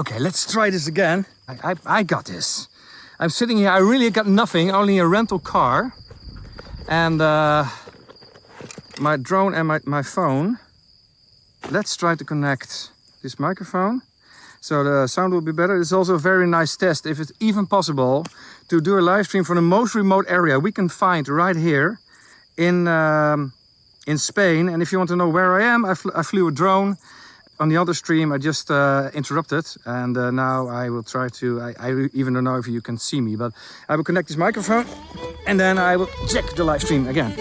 Okay, let's try this again. I, I, I got this. I'm sitting here, I really got nothing, only a rental car. And uh, my drone and my, my phone. Let's try to connect this microphone. So the sound will be better. It's also a very nice test, if it's even possible, to do a live stream from the most remote area we can find right here in, um, in Spain. And if you want to know where I am, I, fl I flew a drone. On the other stream, I just uh, interrupted, and uh, now I will try to. I, I even don't know if you can see me, but I will connect this microphone, and then I will check the live stream again.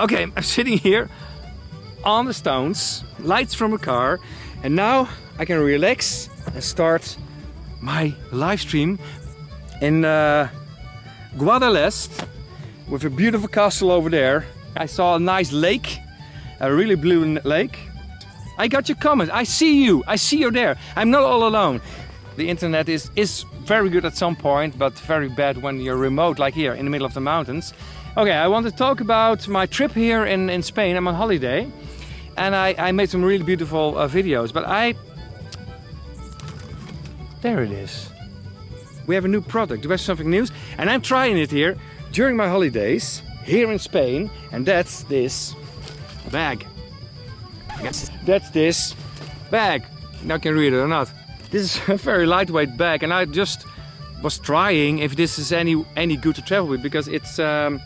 Okay, I'm sitting here on the stones, lights from a car, and now I can relax and start my live stream in uh, Guadalest with a beautiful castle over there. I saw a nice lake, a really blue lake. I got your comment, I see you, I see you there. I'm not all alone. The internet is, is very good at some point, but very bad when you're remote, like here in the middle of the mountains. Okay, I want to talk about my trip here in, in Spain. I'm on holiday and I, I made some really beautiful uh, videos, but I... There it is. We have a new product, we have something new, and I'm trying it here during my holidays here in Spain, and that's this bag. That's this bag. Now can read it or not. This is a very lightweight bag, and I just was trying if this is any any good to travel with because it's um,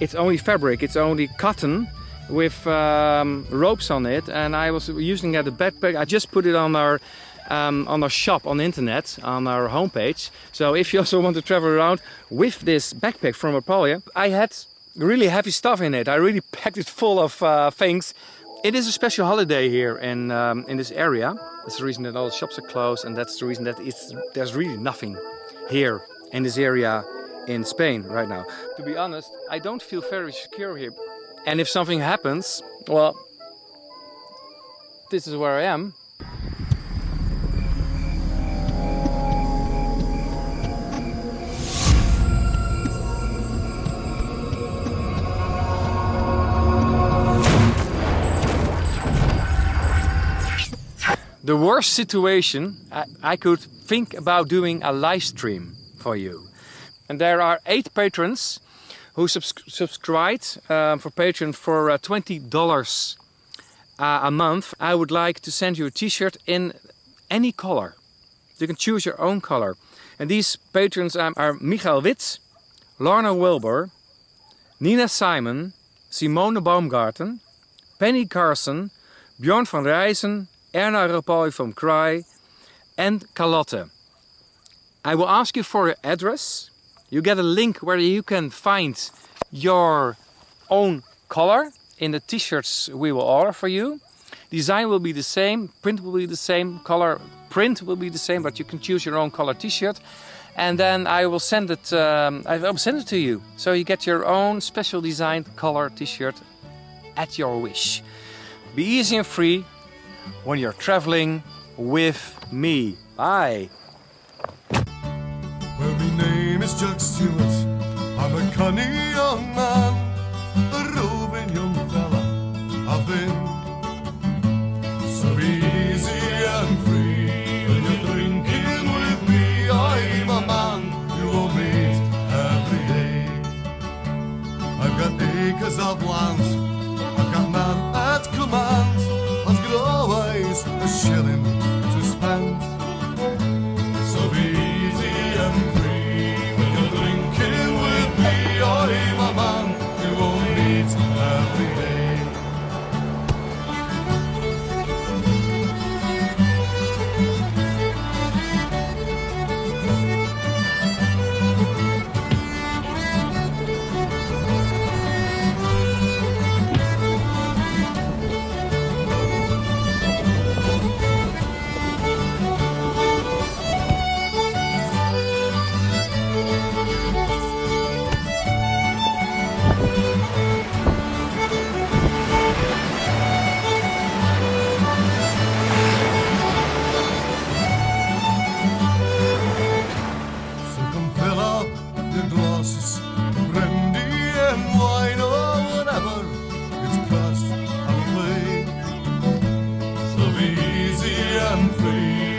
it's only fabric, it's only cotton with um, ropes on it and I was using it as a backpack. I just put it on our um, on our shop on the internet, on our homepage. So if you also want to travel around with this backpack from Aprilia, I had really heavy stuff in it. I really packed it full of uh, things. It is a special holiday here in, um, in this area. That's the reason that all the shops are closed and that's the reason that it's, there's really nothing here in this area in Spain right now. To be honest, I don't feel very secure here. And if something happens, well, this is where I am. The worst situation, I, I could think about doing a live stream for you. And there are eight patrons who subs subscribed um, for Patreon for uh, $20 uh, a month. I would like to send you a t-shirt in any color. You can choose your own color. And these patrons are, are Michael Witt, Lorna Wilbur, Nina Simon, Simone Baumgarten, Penny Carson, Bjorn van Rijzen, Erna Rapoy from Cry, and Carlotte. I will ask you for your address you get a link where you can find your own color in the t-shirts we will order for you. Design will be the same, print will be the same, color print will be the same, but you can choose your own color t-shirt. And then I will send it. Um, I will send it to you, so you get your own special designed color t-shirt at your wish. Be easy and free when you're traveling with me. Bye. is Chuck Stewart. I'm a cunning shilling easy and free.